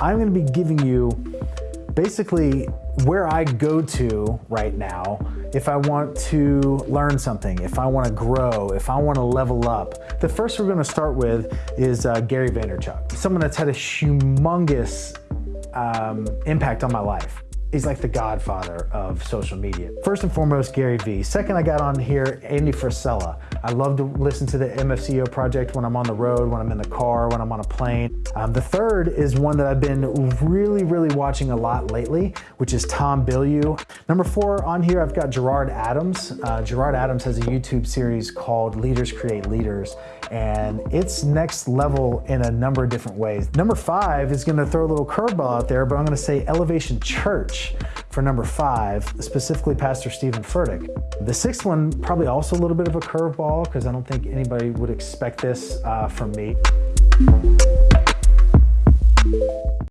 I'm gonna be giving you basically where I go to right now if I want to learn something, if I want to grow, if I want to level up. The first we're going to start with is uh, Gary Vaynerchuk, someone that's had a humongous um, impact on my life. He's like the godfather of social media. First and foremost, Gary Vee. Second, I got on here, Andy Frisella. I love to listen to the MFCEO project when I'm on the road, when I'm in the car, when I'm on a plane. Um, the third is one that I've been really, really watching a lot lately, which is Tom Bilyeu. Number four on here, I've got Gerard Adams. Uh, Gerard Adams has a YouTube series called Leaders Create Leaders, and it's next level in a number of different ways. Number five is gonna throw a little curveball out there, but I'm gonna say Elevation Church for number five, specifically Pastor Stephen Furtick. The sixth one, probably also a little bit of a curveball because I don't think anybody would expect this uh, from me.